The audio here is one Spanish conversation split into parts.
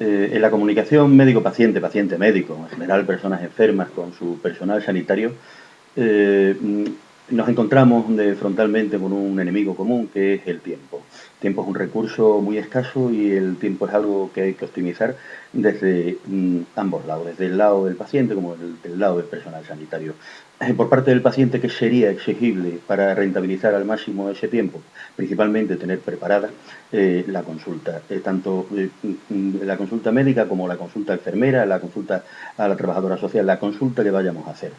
en la comunicación médico-paciente, paciente-médico, en general personas enfermas con su personal sanitario, nos encontramos frontalmente con un enemigo común que es el tiempo. Tiempo es un recurso muy escaso y el tiempo es algo que hay que optimizar desde mm, ambos lados, desde el lado del paciente como del lado del personal sanitario. Eh, por parte del paciente, ¿qué sería exigible para rentabilizar al máximo ese tiempo? Principalmente tener preparada eh, la consulta, eh, tanto mm, la consulta médica como la consulta enfermera, la consulta a la trabajadora social, la consulta que vayamos a hacer.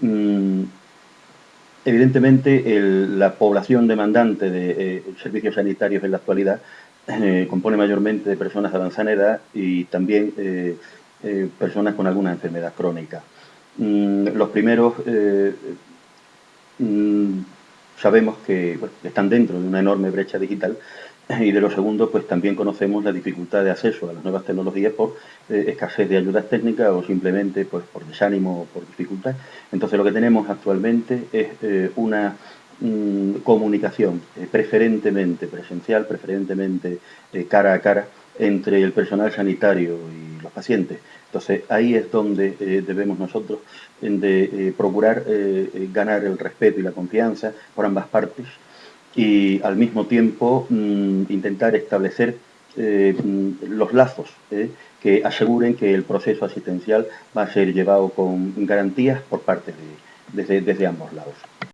Mm, Evidentemente, la población demandante de eh, servicios sanitarios en la actualidad eh, compone mayormente de personas de avanzada edad y también eh, personas con alguna enfermedad crónica. Mm, los primeros mm, sabemos que están dentro de una enorme brecha digital y de lo segundo, pues también conocemos la dificultad de acceso a las nuevas tecnologías por eh, escasez de ayudas técnicas o simplemente pues, por desánimo o por dificultad. Entonces lo que tenemos actualmente es eh, una mm, comunicación eh, preferentemente presencial, preferentemente cara a cara entre el personal sanitario y los pacientes. Entonces ahí es donde debemos nosotros de, procurar ganar el respeto y la confianza por ambas partes y al mismo tiempo mm, intentar establecer eh, mm, los lazos eh, que aseguren que el proceso asistencial va a ser llevado con garantías por parte de, desde ambos lados.